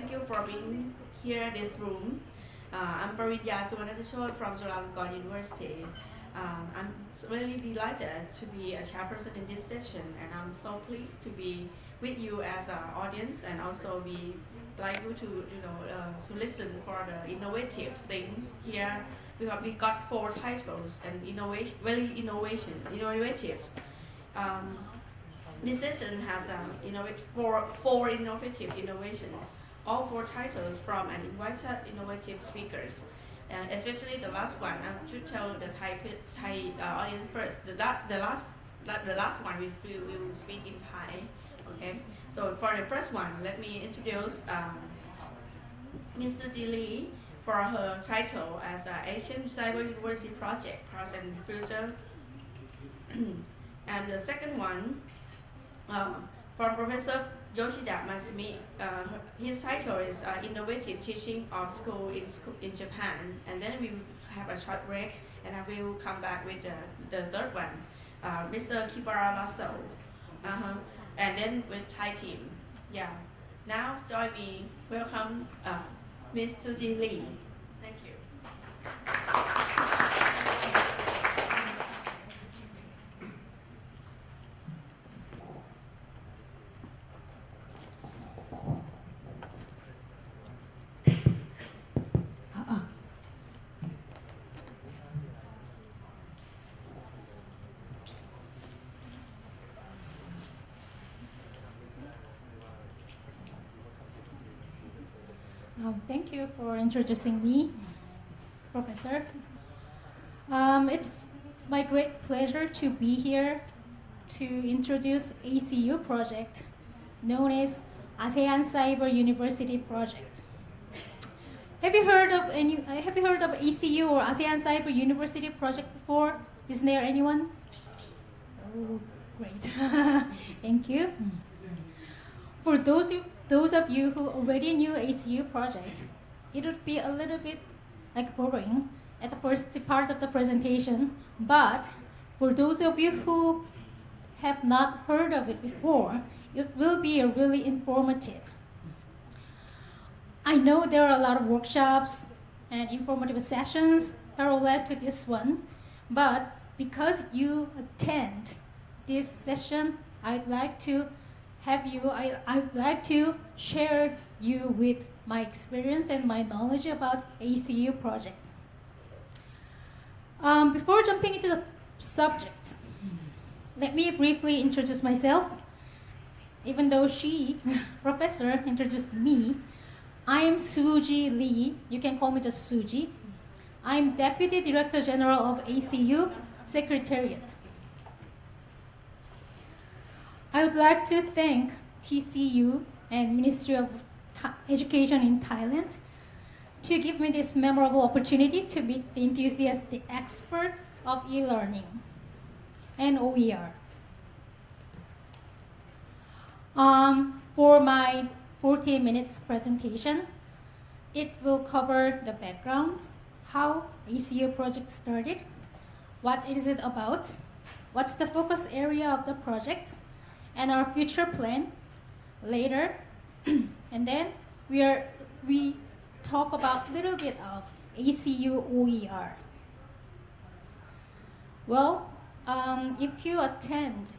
thank you for being here in this room. Uh, I'm Paridya Suvarnatachot from Chulalongkorn University. Um, I'm really delighted to be a chairperson in this session, and I'm so pleased to be with you as an audience, and also be like you to you know uh, to listen for the innovative things here. Because we got four titles and innovation, very innovation, innovative. Um, this session has um, innovative, four, four innovative innovations, all four titles from an invited innovative speakers. Uh, especially the last one, I should tell the Thai, Thai uh, audience first. The last, the last, the last one we will, will speak in Thai. Okay. So for the first one, let me introduce um. Suji Lee for her title as uh, Asian Cyber University Project, Past and Future. and the second one, um, from Professor Yoshida Masumi, uh, his title is uh, Innovative Teaching of School in, school in Japan. And then we have a short break, and I will come back with the, the third one, uh, Mr. Kibara Lasso. -huh. And then with Thai team. Yeah. Now join me. Welcome, uh, Ms. Suji Lee. Thank you. Um, thank you for introducing me, Professor. Um, it's my great pleasure to be here to introduce ACU project known as ASEAN Cyber University Project. Have you heard of any? Have you heard of ACU or ASEAN Cyber University Project before? Is there anyone? Oh, great! Thank you. For those those of you who already knew ACU project, it would be a little bit like boring at the first part of the presentation, but for those of you who have not heard of it before, it will be really informative. I know there are a lot of workshops and informative sessions parallel to this one, but because you attend this session, I'd like to have you, I, I'd like to share you with my experience and my knowledge about ACU project. Um, before jumping into the subject, let me briefly introduce myself. Even though she, professor, introduced me, I am Suji Lee. You can call me just Suji. I'm Deputy Director General of ACU Secretariat. I would like to thank TCU and Ministry of Education in Thailand to give me this memorable opportunity to meet the enthusiastic experts of e-learning and OER. Um, for my 40 minutes presentation, it will cover the backgrounds, how ACU project started, what is it about, what's the focus area of the project, and our future plan later. and then we are we talk about a little bit of ACU OER. Well, um, if you attend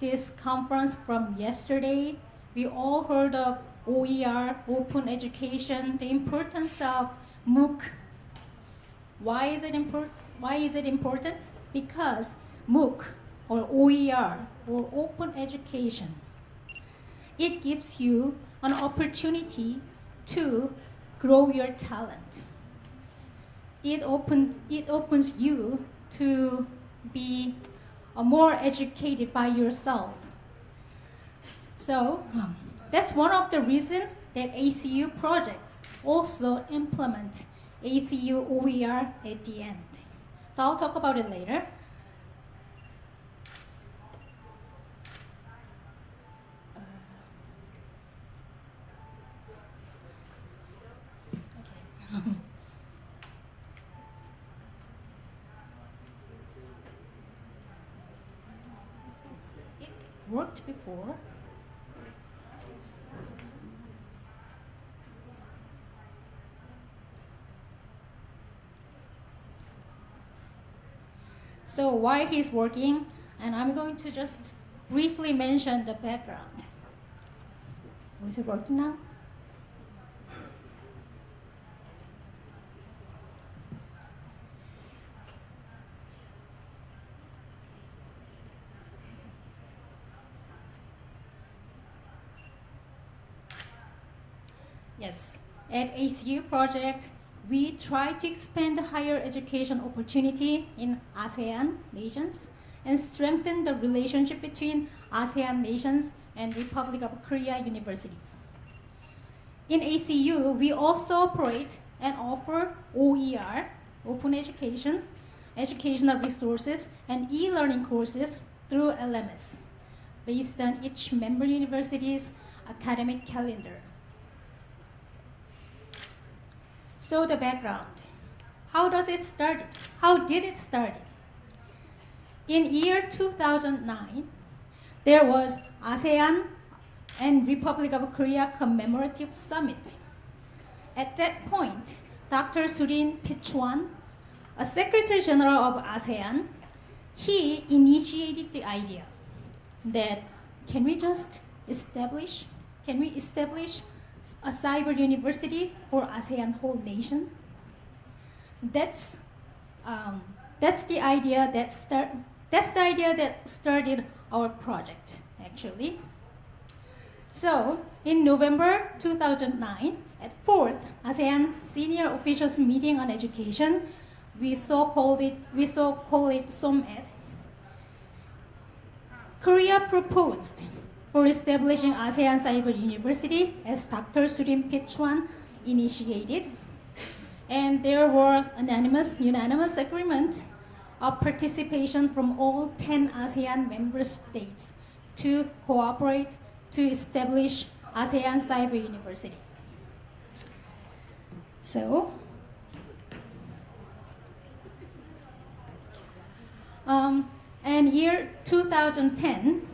this conference from yesterday, we all heard of OER, open education, the importance of MOOC. Why is it important? Why is it important? Because MOOC or OER or open education. It gives you an opportunity to grow your talent. It, open, it opens you to be more educated by yourself. So that's one of the reasons that ACU projects also implement ACU OER at the end. So I'll talk about it later. before. So while he's working, and I'm going to just briefly mention the background. Is it working now? At ACU project, we try to expand the higher education opportunity in ASEAN nations and strengthen the relationship between ASEAN nations and Republic of Korea universities. In ACU, we also operate and offer OER, open education, educational resources, and e-learning courses through LMS, based on each member university's academic calendar. So the background. How does it start? How did it start? In year 2009, there was ASEAN and Republic of Korea Commemorative Summit. At that point, Dr. Surin Pitsuwan, a Secretary General of ASEAN, he initiated the idea that can we just establish, can we establish a cyber university for ASEAN whole nation. That's, um, that's the idea that start, that's the idea that started our project, actually. So, in November 2009, at fourth ASEAN Senior Officials Meeting on Education, we so called it, we so called it SOMED. Korea proposed for establishing ASEAN Cyber University as Dr. Surin Pitsuwan initiated. And there were unanimous, unanimous agreement of participation from all 10 ASEAN member states to cooperate to establish ASEAN Cyber University. So, um, and year 2010,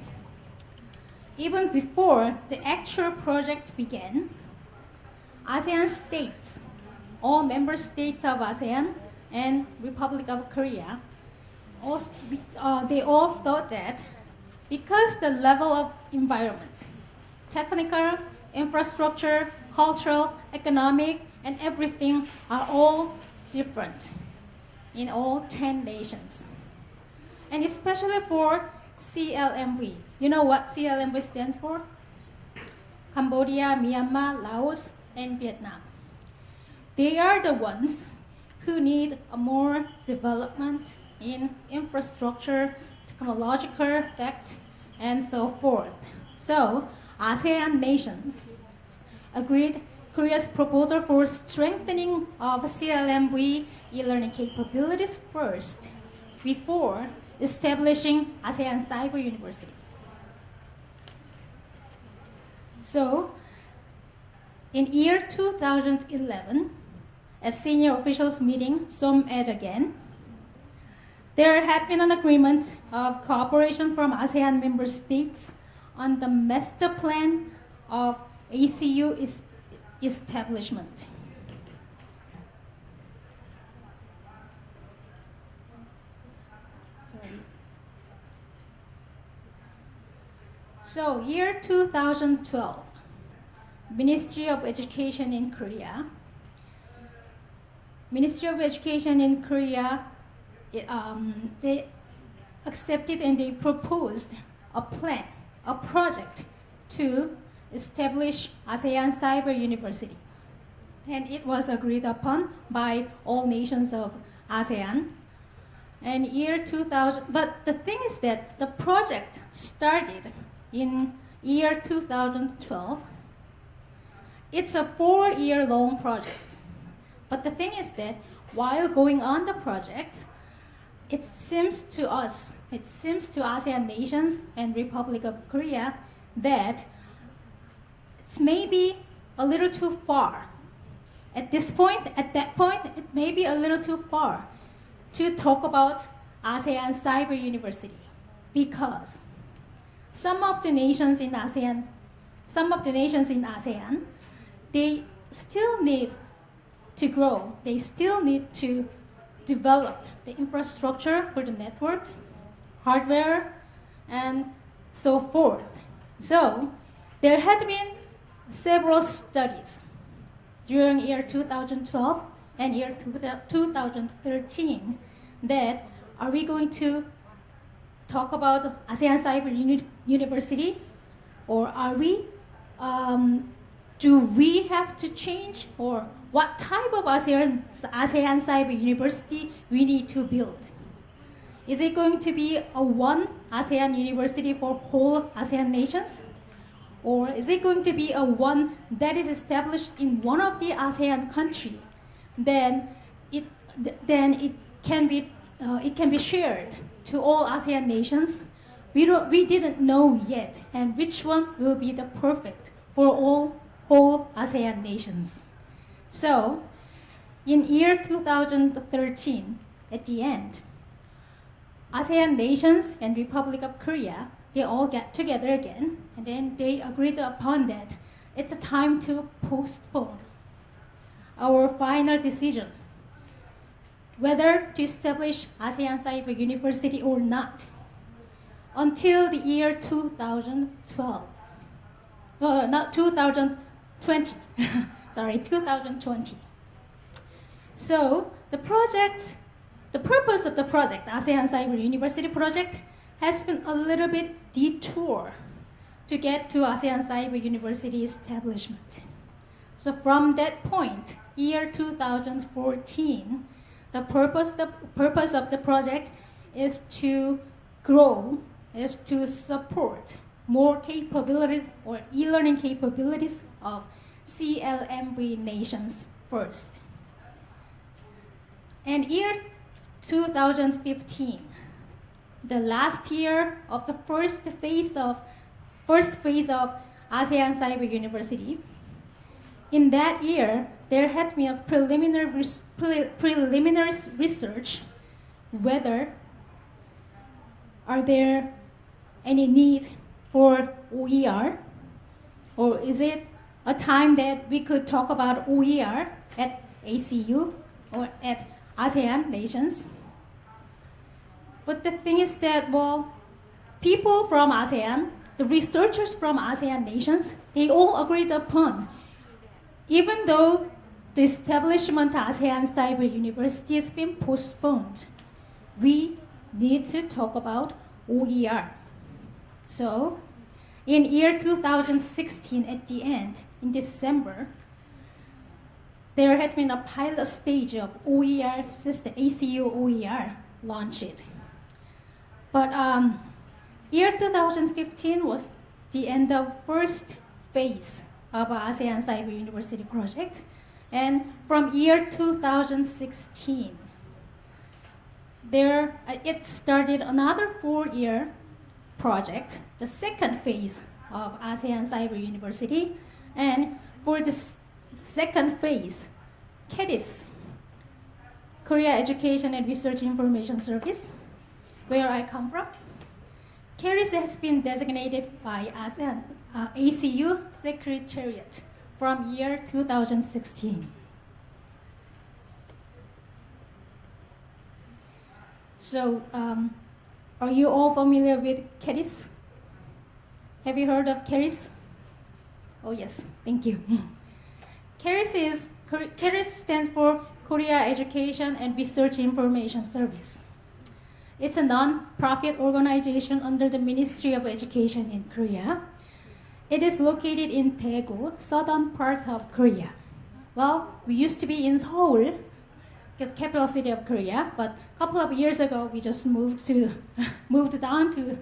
even before the actual project began, ASEAN states, all member states of ASEAN and Republic of Korea, all, uh, they all thought that because the level of environment, technical, infrastructure, cultural, economic, and everything are all different in all 10 nations. And especially for CLMV. You know what CLMV stands for? Cambodia, Myanmar, Laos, and Vietnam. They are the ones who need a more development in infrastructure, technological fact, and so forth. So, ASEAN nations agreed Korea's proposal for strengthening of CLMV e-learning capabilities first before establishing ASEAN Cyber University. So, in year 2011, at senior officials meeting, SOMED again, there had been an agreement of cooperation from ASEAN member states on the master plan of ACU establishment. So year 2012, Ministry of Education in Korea. Ministry of Education in Korea, um, they accepted and they proposed a plan, a project to establish ASEAN Cyber University. And it was agreed upon by all nations of ASEAN. And year 2000, but the thing is that the project started in year 2012. It's a four-year long project. But the thing is that while going on the project, it seems to us, it seems to ASEAN nations and Republic of Korea that it's maybe a little too far. At this point, at that point, it may be a little too far to talk about ASEAN Cyber University because some of the nations in ASEAN, some of the nations in ASEAN, they still need to grow. They still need to develop the infrastructure for the network, hardware, and so forth. So there had been several studies during year 2012 and year 2013 that are we going to talk about ASEAN Cyber Uni University or are we um, do we have to change or what type of ASEAN, ASEAN Cyber University we need to build? Is it going to be a one ASEAN university for whole ASEAN nations? Or is it going to be a one that is established in one of the ASEAN country? Then it, then it can be, uh, it can be shared to all ASEAN nations. We, don't, we didn't know yet, and which one will be the perfect for all whole ASEAN nations. So, in year 2013, at the end, ASEAN nations and Republic of Korea, they all get together again, and then they agreed upon that it's a time to postpone our final decision whether to establish ASEAN Cyber University or not until the year 2012. Uh, not 2020, sorry, 2020. So the project, the purpose of the project, ASEAN Cyber University project, has been a little bit detour to get to ASEAN Cyber University establishment. So from that point, year 2014, the purpose, the purpose of the project is to grow, is to support more capabilities or e-learning capabilities of CLMV nations first. And year 2015, the last year of the first phase of first phase of ASEAN Cyber University, in that year, there had been a preliminary, pre preliminary research whether are there any need for OER or is it a time that we could talk about OER at ACU or at ASEAN nations. But the thing is that, well, people from ASEAN, the researchers from ASEAN nations, they all agreed upon even though the establishment of ASEAN Cyber University has been postponed, we need to talk about OER. So, in year 2016, at the end, in December, there had been a pilot stage of OER system, ACU OER, launched. But um, year 2015 was the end of first phase of ASEAN Cyber University project. And from year 2016, there, uh, it started another four-year project, the second phase of ASEAN Cyber University. And for the second phase, KERIS, Korea Education and Research Information Service, where I come from, KERIS has been designated by ASEAN uh, ACU Secretariat from year 2016. So, um, are you all familiar with KERIS? Have you heard of KERIS? Oh yes, thank you. KERIS is KERIS stands for Korea Education and Research Information Service. It's a non-profit organization under the Ministry of Education in Korea it is located in Daegu, southern part of Korea. Well, we used to be in Seoul, capital city of Korea, but a couple of years ago we just moved to moved down to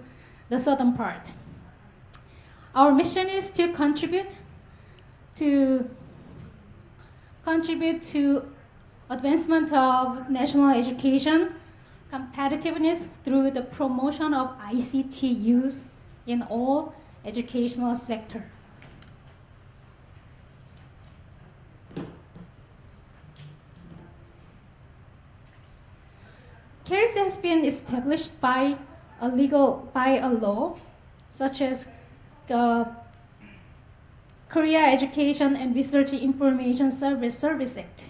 the southern part. Our mission is to contribute to contribute to advancement of national education competitiveness through the promotion of ICT use in all educational sector. KERIS has been established by a legal by a law, such as the Korea Education and Research Information Service Service Act.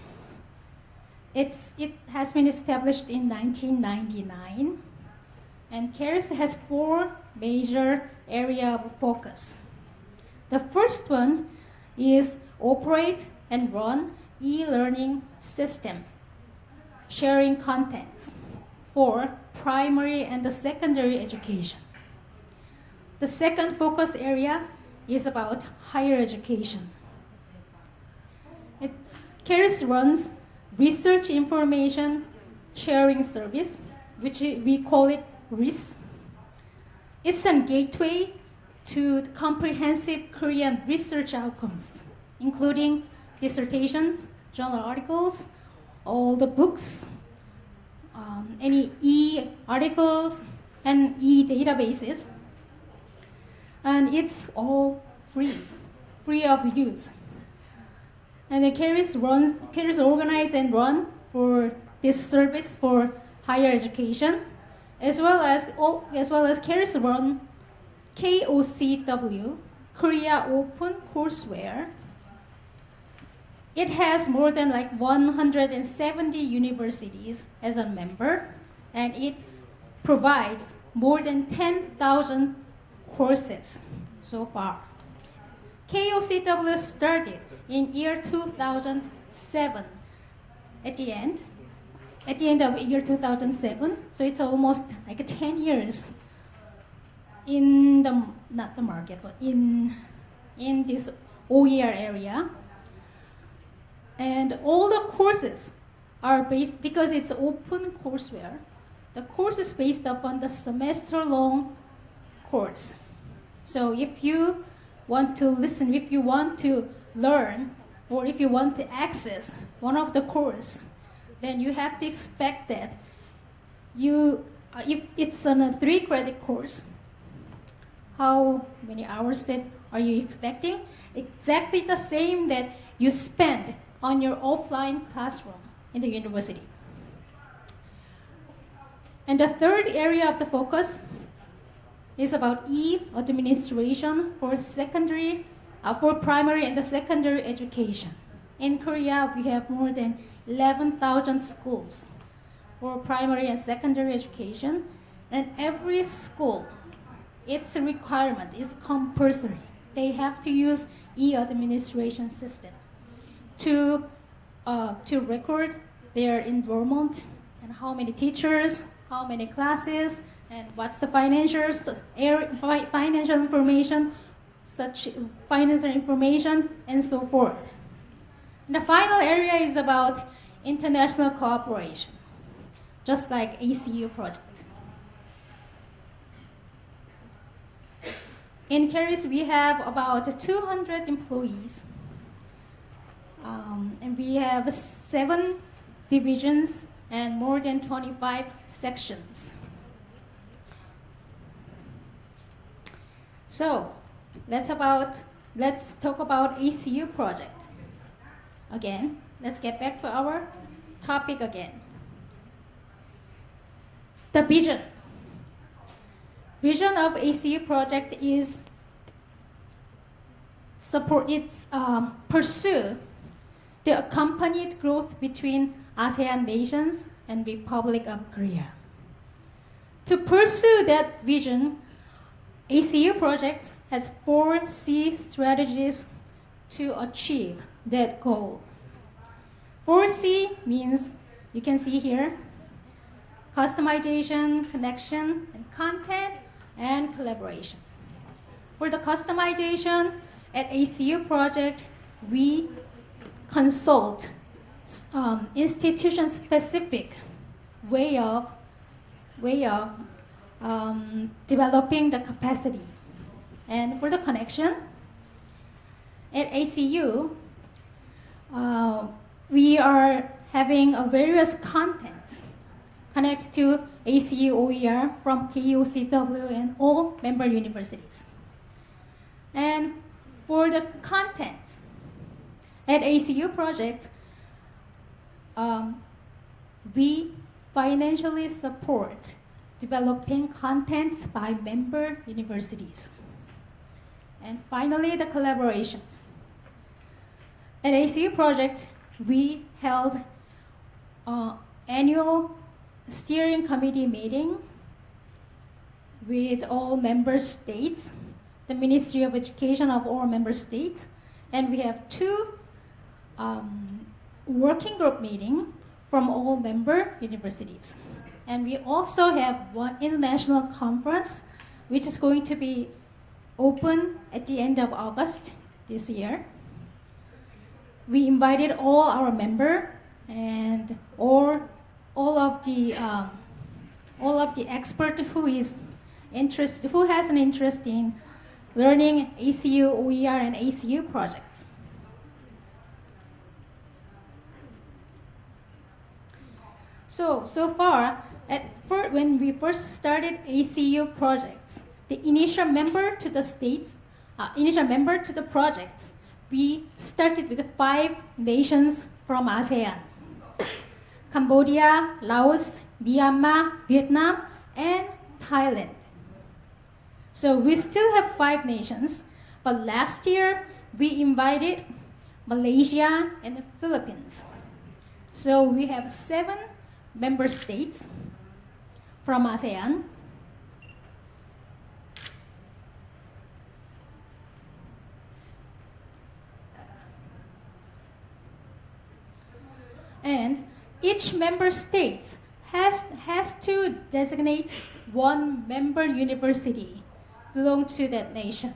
it's, it has been established in 1999, and KERIS has four major area of focus. The first one is operate and run e-learning system, sharing content for primary and the secondary education. The second focus area is about higher education. It, KERIS runs research information sharing service, which we call it RISS. It's a gateway to comprehensive Korean research outcomes, including dissertations, journal articles, all the books, um, any e-articles, and e-databases. And it's all free, free of use. And the KERIS runs, KERIS organize and run for this service for higher education, as well as as well as KERIS run KOCW, Korea Open Courseware. It has more than like 170 universities as a member, and it provides more than 10,000 courses so far. KOCW started in year 2007 at the end, at the end of year 2007, so it's almost like 10 years in the, not the market, but in, in this OER area. And all the courses are based, because it's open courseware, the course is based upon the semester-long course. So if you want to listen, if you want to learn, or if you want to access one of the course, then you have to expect that you, uh, if it's on a three credit course, how many hours that are you expecting? Exactly the same that you spend on your offline classroom in the university. And the third area of the focus is about e-administration for secondary, uh, for primary and the secondary education. In Korea, we have more than 11,000 schools for primary and secondary education, and every school it's requirement, it's compulsory. They have to use e-administration system to, uh, to record their enrollment and how many teachers, how many classes, and what's the financials, financial information, such financial information, and so forth. And the final area is about international cooperation, just like ACU project. In KERIS, we have about 200 employees. Um, and we have seven divisions and more than 25 sections. So let's about let's talk about ACU project. Again, let's get back to our topic again. The vision vision of ACU project is support its um, pursue the accompanied growth between ASEAN nations and Republic of Korea. To pursue that vision, ACU project has four C strategies to achieve that goal. 4C means, you can see here, customization, connection, and content, and collaboration. For the customization at ACU project, we consult um, institution-specific way of, way of um, developing the capacity. And for the connection, at ACU, uh, we are having a various contents connect to ACU OER from KOCW and all member universities. And for the content at ACU project, um, we financially support developing contents by member universities. And finally, the collaboration. At ACU project, we held uh, annual steering committee meeting with all member states, the Ministry of Education of all member states, and we have two um, working group meeting from all member universities. And we also have one international conference, which is going to be open at the end of August this year. We invited all our member and all, all of the um, all of the expert who is interest who has an interest in learning ACU, OER, and ACU projects. So, so far, at fir- when we first started ACU projects, the initial member to the states, uh, initial member to the projects, we started with five nations from ASEAN. Cambodia, Laos, Myanmar, Vietnam, and Thailand. So we still have five nations, but last year we invited Malaysia and the Philippines. So we have seven member states from ASEAN. And each member state has, has to designate one member university belong to that nation,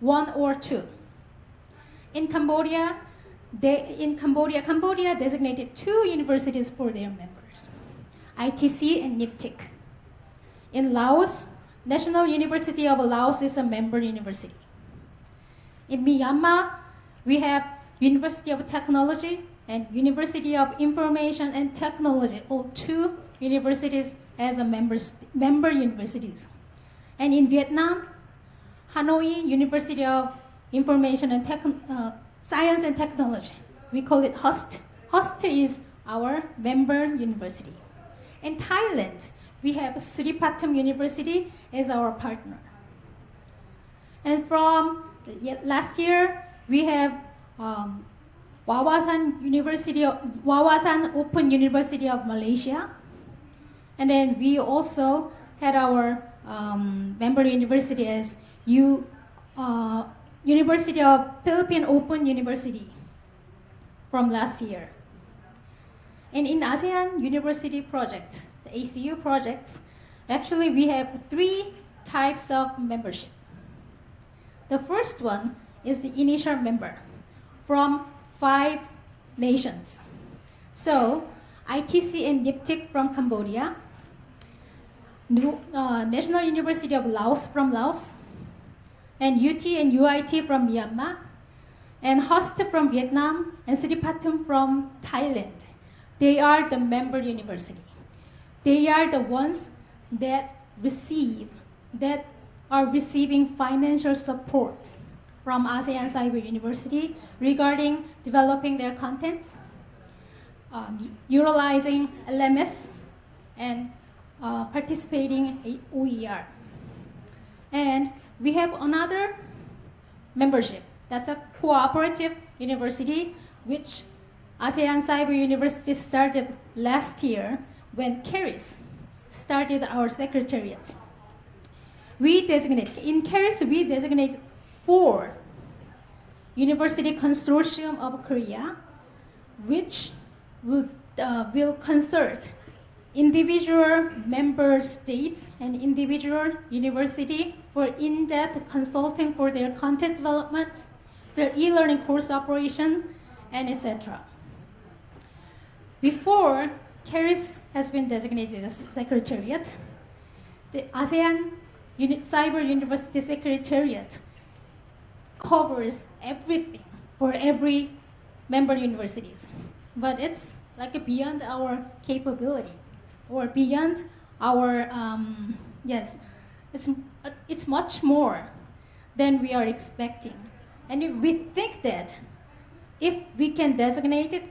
one or two. In Cambodia, they, in Cambodia, Cambodia designated two universities for their members, ITC and NIPTIC. In Laos, National University of Laos is a member university. In Myanmar, we have University of Technology and University of Information and Technology, all two universities as a members, member universities. And in Vietnam, Hanoi University of Information and uh, Science and Technology. We call it HUST. HUST is our member university. In Thailand, we have Sripatum University as our partner. And from last year, we have um, Wawasan University Wawasan Open University of Malaysia. And then we also had our um, member university as U, uh, University of Philippine Open University from last year. And in ASEAN University Project, the ACU projects, actually we have three types of membership. The first one is the initial member from five nations. So, ITC and NIPTIC from Cambodia, uh, National University of Laos from Laos, and UT and UIT from Myanmar, and HUST from Vietnam, and Sripatum from Thailand. They are the member university. They are the ones that receive, that are receiving financial support from ASEAN Cyber University regarding developing their contents, um, utilizing LMS, and uh, participating in OER. And we have another membership. That's a cooperative university, which ASEAN Cyber University started last year when KERIS started our secretariat. We designate, in KERIS, we designate four University Consortium of Korea, which will, uh, will consult individual member states and individual university for in-depth consulting for their content development, their e-learning course operation, and etc. Before KERIS has been designated as Secretariat, the ASEAN Uni Cyber University Secretariat covers everything for every member universities. But it's like beyond our capability or beyond our, um, yes, it's, it's much more than we are expecting. And if we think that if we can designate it,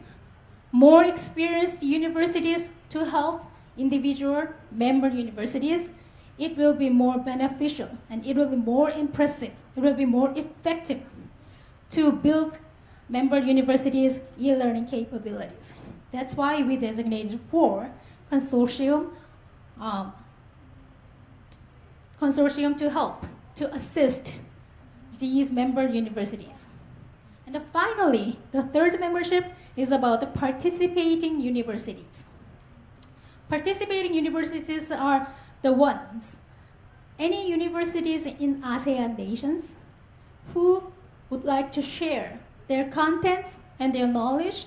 more experienced universities to help individual member universities, it will be more beneficial and it will be more impressive, it will be more effective to build member universities' e-learning capabilities. That's why we designated four consortium, um, consortium to help, to assist these member universities. And finally, the third membership is about the participating universities. Participating universities are the ones, any universities in ASEAN nations who would like to share their contents and their knowledge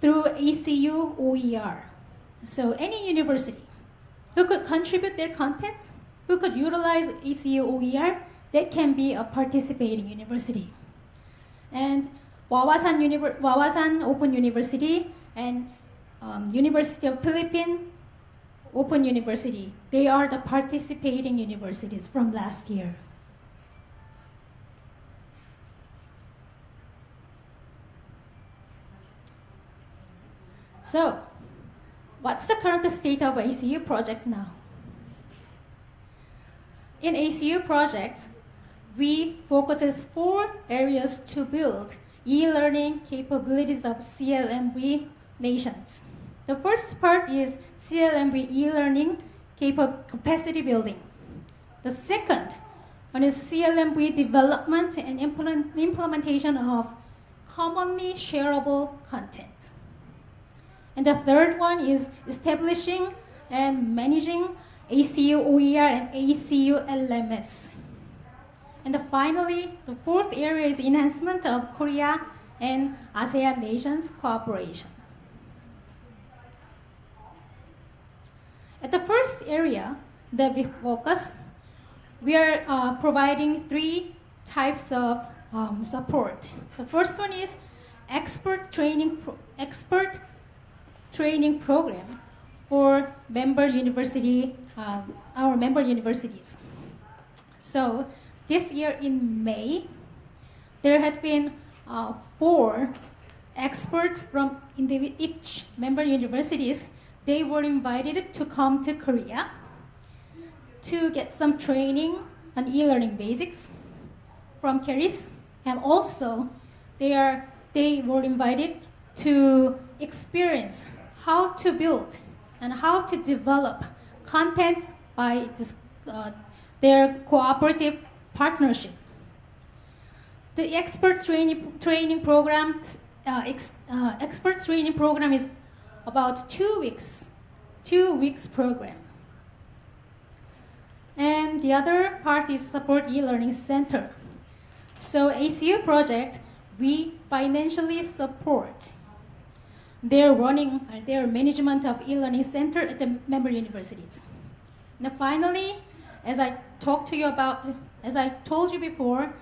through ACU OER. So any university who could contribute their contents, who could utilize ACU OER, that can be a participating university. And Wawasan, Univer Wawasan Open University and um, University of Philippines Open University, they are the participating universities from last year. So, what's the current state of ACU project now? In ACU project, we focuses four areas to build e-learning capabilities of CLMV nations. The first part is CLMV e-learning capacity building. The second one is CLMV development and implement implementation of commonly shareable content. And the third one is establishing and managing ACU OER and ACU LMS. And finally, the fourth area is enhancement of Korea and ASEAN nations cooperation. At the first area that we focus, we are uh, providing three types of um, support. The first one is expert training, expert training program for member university, um, our member universities. So this year in May, there had been uh, four experts from each member universities. They were invited to come to Korea to get some training on e-learning basics from KERIS, and also they are they were invited to experience how to build and how to develop contents by this, uh, their cooperative partnership. The expert training, training program, uh, ex, uh, expert training program is about two weeks, two weeks program. And the other part is support e-learning center. So ACU project, we financially support their running, uh, their management of e-learning center at the member universities. Now finally, as I talked to you about, as I told you before,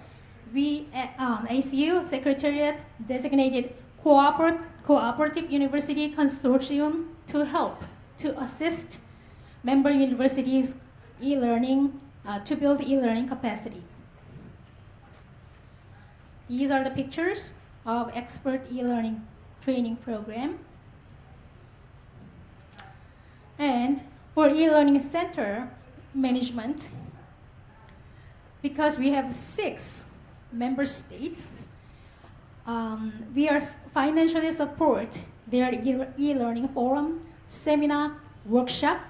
we, um, ACU Secretariat designated cooper Cooperative University Consortium to help, to assist member universities e-learning, uh, to build e-learning capacity. These are the pictures of expert e-learning training program. And for e-learning center management, because we have six member states, um, we are financially support their e-learning forum, seminar, workshop,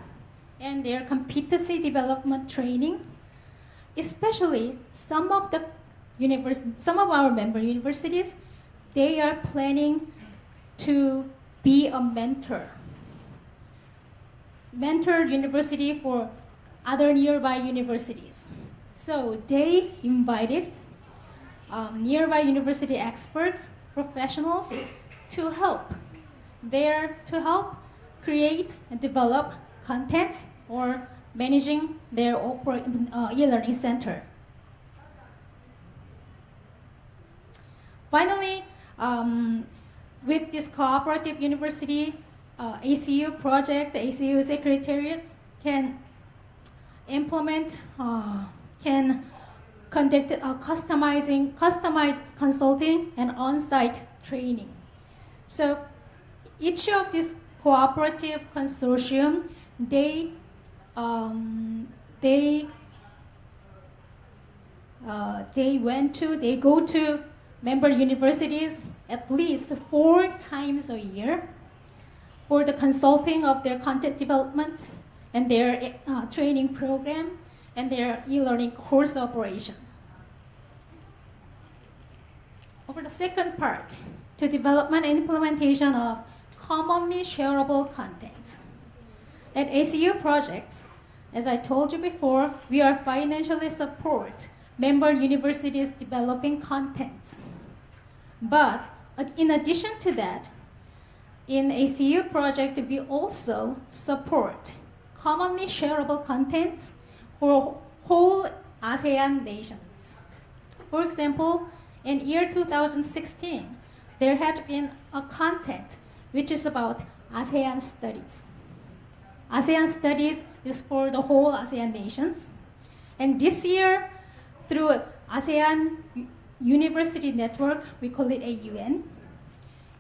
and their competency development training. Especially some of the some of our member universities, they are planning to be a mentor. Mentor university for other nearby universities. So they invited um, nearby university experts, professionals to help there to help create and develop contents or managing their uh, e-learning center. Finally, um, with this cooperative university uh, ACU project, the ACU Secretariat can implement, uh, can conduct uh, customizing, customized consulting and on-site training. So each of these cooperative consortium, they, um, they, uh, they went to, they go to member universities at least four times a year for the consulting of their content development and their uh, training program and their e-learning course operation. Over the second part, to development and implementation of commonly shareable contents. At ACU projects, as I told you before, we are financially support member universities developing contents. But uh, in addition to that, in ACU project, we also support commonly shareable contents for whole ASEAN nations. For example, in year 2016, there had been a content which is about ASEAN studies. ASEAN studies is for the whole ASEAN nations. And this year, through ASEAN University Network, we call it AUN,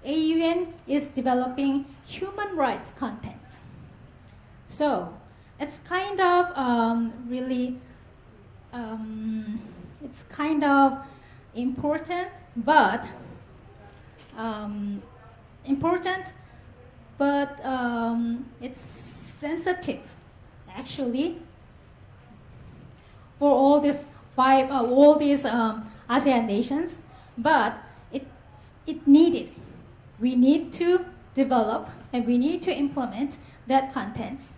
AUN is developing human rights content. So it's kind of um, really, um, it's kind of important, but um, important, but um, it's sensitive, actually, for all these five, uh, all these um, ASEAN nations. But it it needed we need to develop and we need to implement that contents.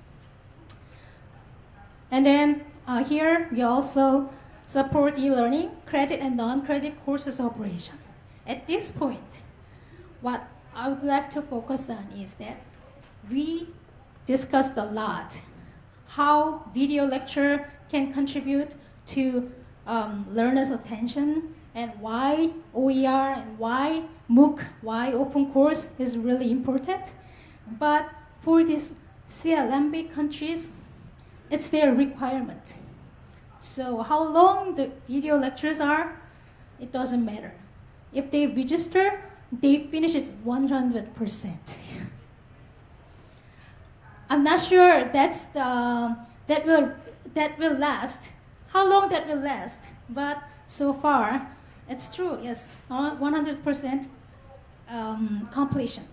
And then uh, here we also support e-learning, credit and non-credit courses operation. At this point, what I would like to focus on is that we discussed a lot how video lecture can contribute to um, learners' attention and why OER and why MOOC, why open course is really important. But for these CLMV countries, it's their requirement. So how long the video lectures are, it doesn't matter. If they register, they finish it 100%. I'm not sure that's the, that will that will last. How long that will last? But so far, it's true. Yes, 100% um, completion.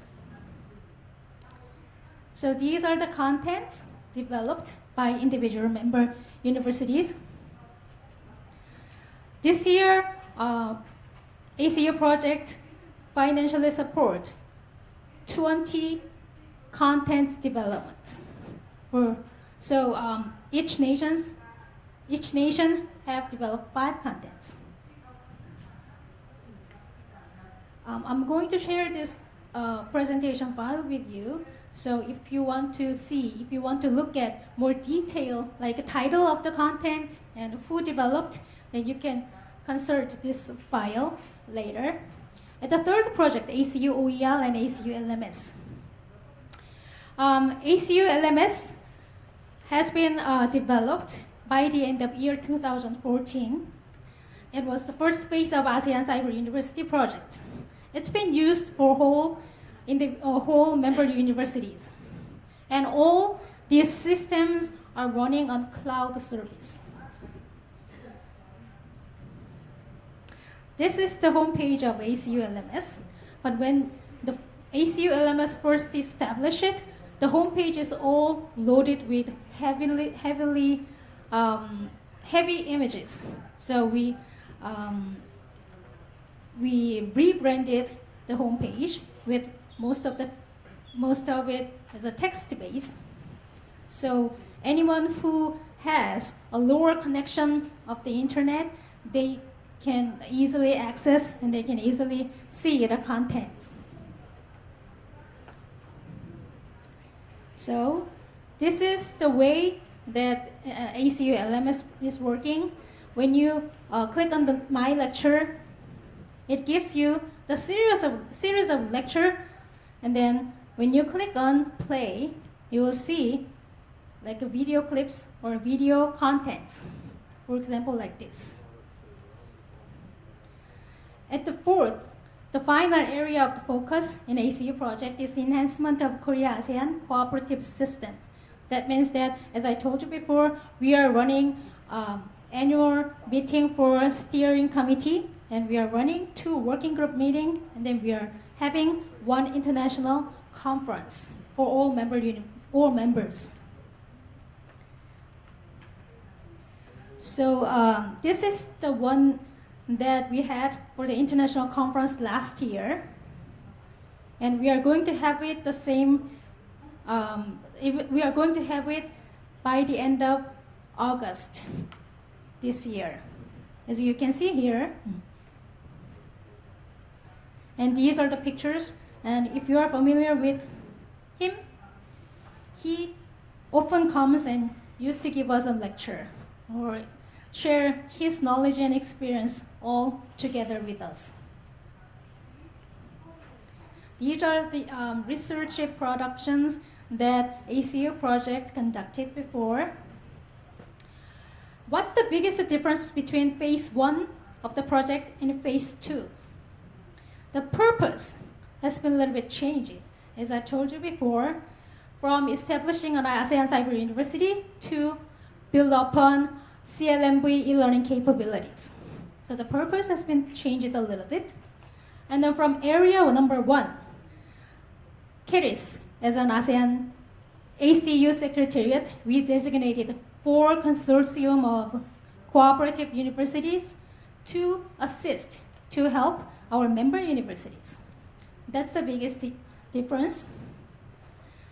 So these are the contents developed by individual member universities. This year, uh, ACU project financially support 20 contents developments. For, so um, each nations, each nation have developed five contents. Um, I'm going to share this uh, presentation file with you. So if you want to see, if you want to look at more detail, like a title of the content and who developed, then you can consult this file later. At the third project, ACU OER and ACU LMS. Um, ACU LMS has been uh, developed by the end of year 2014. It was the first phase of ASEAN Cyber University project. It's been used for whole, in the uh, whole member universities. And all these systems are running on cloud service. This is the homepage of ACU LMS, but when the ACU LMS first established it, the homepage is all loaded with heavily, heavily, um, heavy images. So we um, we rebranded the homepage with most of the most of it as a text base. So anyone who has a lower connection of the internet, they can easily access and they can easily see the contents. So this is the way that uh, ACU LMS is working. When you uh, click on the My Lecture it gives you the series of, series of lecture, and then when you click on play, you will see like video clips or video contents. For example, like this. At the fourth, the final area of focus in ACU project is enhancement of Korea-ASEAN cooperative system. That means that, as I told you before, we are running um, annual meeting for steering committee and we are running two working group meeting, and then we are having one international conference. for all member all members. So um, this is the one that we had for the international conference last year, and we are going to have it the same. Um, we are going to have it by the end of August this year, as you can see here. And these are the pictures. And if you are familiar with him, he often comes and used to give us a lecture or share his knowledge and experience all together with us. These are the um, research productions that ACU project conducted before. What's the biggest difference between phase one of the project and phase two? The purpose has been a little bit changed. As I told you before, from establishing an ASEAN Cyber University to build upon CLMV e-learning capabilities. So the purpose has been changed a little bit. And then from area number one, KERIS as an ASEAN ACU Secretariat, we designated four consortium of cooperative universities to assist, to help our member universities. That's the biggest difference.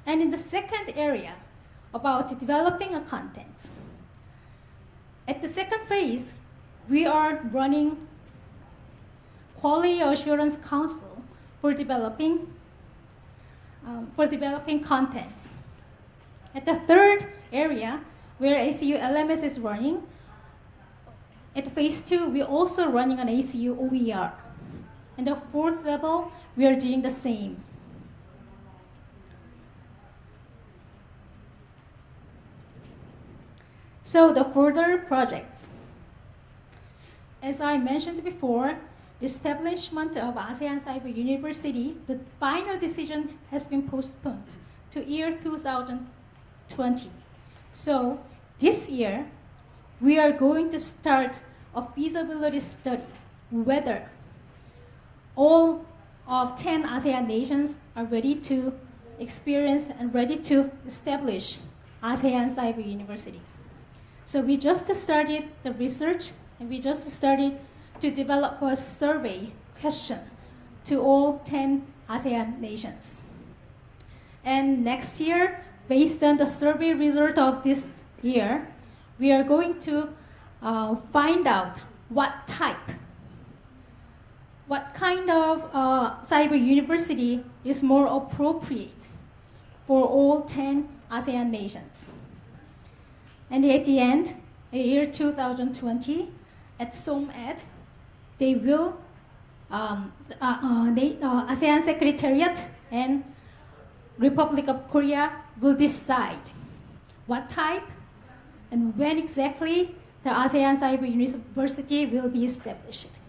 And in the second area, about developing a content. At the second phase, we are running Quality Assurance Council for developing um, for developing contents. At the third area, where ACU LMS is running, at phase two, we're also running an ACU OER. And the fourth level, we are doing the same. So the further projects. As I mentioned before, the establishment of ASEAN Cyber University, the final decision has been postponed to year 2020. So this year, we are going to start a feasibility study whether all of 10 ASEAN nations are ready to experience and ready to establish ASEAN Cyber University. So we just started the research and we just started to develop a survey question to all 10 ASEAN nations. And next year, based on the survey result of this year, we are going to uh, find out what type, what kind of uh, cyber university is more appropriate for all 10 ASEAN nations. And at the end, in year 2020, at SOMED, they will, um, uh, uh, they, uh, ASEAN Secretariat and Republic of Korea will decide what type and when exactly the ASEAN Cyber University will be established.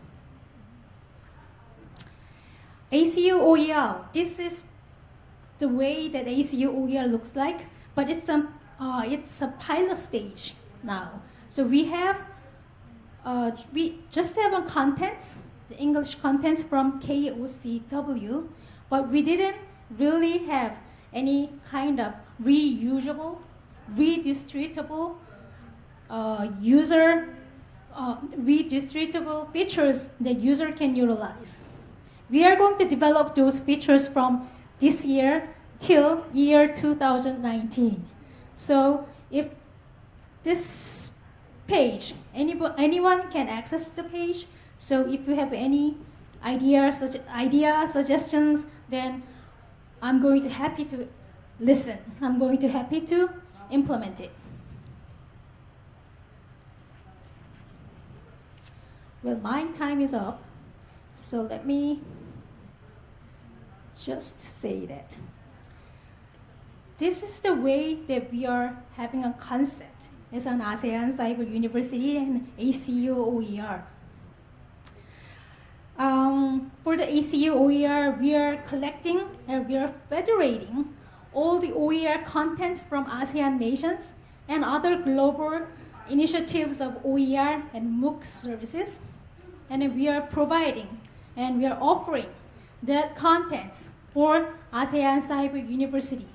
ACU OER, this is the way that ACU OER looks like, but it's a, uh, it's a pilot stage now. So we have, uh, we just have a contents, the English contents from KOCW, but we didn't really have any kind of reusable, redistributable uh, user, uh, redistributable features that user can utilize. We are going to develop those features from this year till year 2019. So if this page, anyone, anyone can access the page. So if you have any ideas, such idea suggestions, then I'm going to happy to listen. I'm going to happy to implement it. Well, my time is up, so let me just say that. This is the way that we are having a concept as an ASEAN Cyber University and ACU OER. Um, for the ACU OER, we are collecting and we are federating all the OER contents from ASEAN nations and other global initiatives of OER and MOOC services. And we are providing and we are offering that contents for ASEAN Cyber University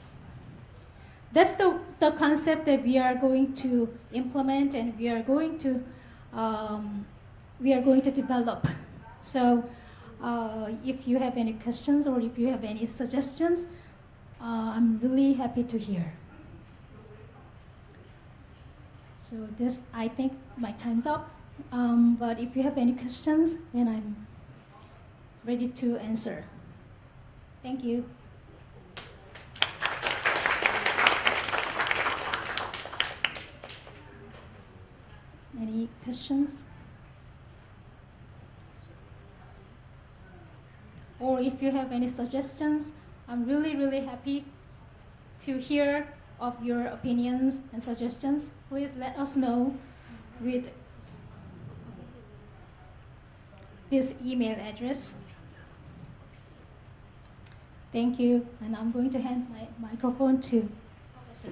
that's the, the concept that we are going to implement and we are going to um, we are going to develop. So uh, if you have any questions or if you have any suggestions, uh, I'm really happy to hear. So this, I think my time's up. Um, but if you have any questions, then I'm ready to answer. Thank you. Any questions? Or if you have any suggestions, I'm really, really happy to hear of your opinions and suggestions. Please let us know with this email address. Thank you, and I'm going to hand my microphone to Professor.